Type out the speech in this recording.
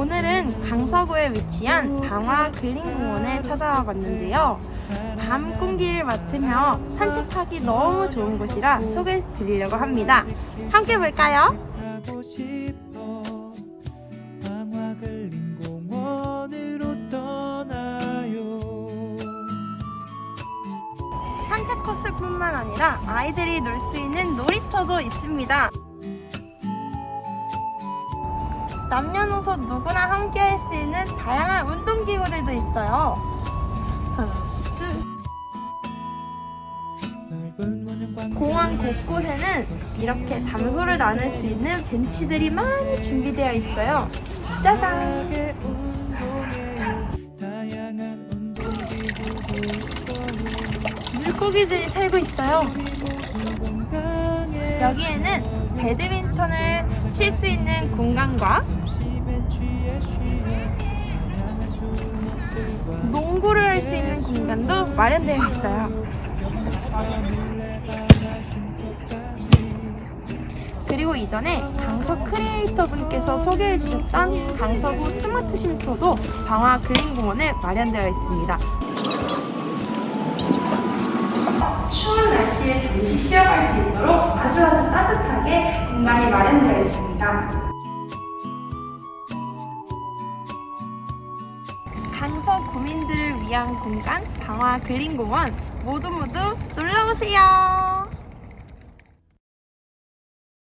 오늘은 강서구에 위치한 방화 근린공원에 찾아와 봤는데요. 밤 공기를 맡으며 산책하기 너무 좋은 곳이라 소개해 드리려고 합니다. 함께 볼까요? 산책 코스뿐만 아니라 아이들이 놀 수 있는 놀이터도 있습니다. 남녀노소 누구나 함께 할 수 있는 다양한 운동기구들도 있어요. 공원 곳곳에는 이렇게 담소를 나눌 수 있는 벤치들이 많이 준비되어 있어요. 짜잔! 물고기들이 살고 있어요. 여기에는 배드민턴을 칠 수 있는 공간과 농구를 할 수 있는 공간도 마련되어 있어요. 그리고 이전에 강서 크리에이터 분께서 소개해 주셨던 강서구 스마트 쉼터도 방화 그린공원에 마련되어 있습니다. 추운 날씨에 잠시 쉬어갈 수 있도록 아주 아주 따뜻하게 공간이 마련되어 있습니다. 강서 구민들을 위한 공간 방화 그린공원 모두 모두 놀러오세요.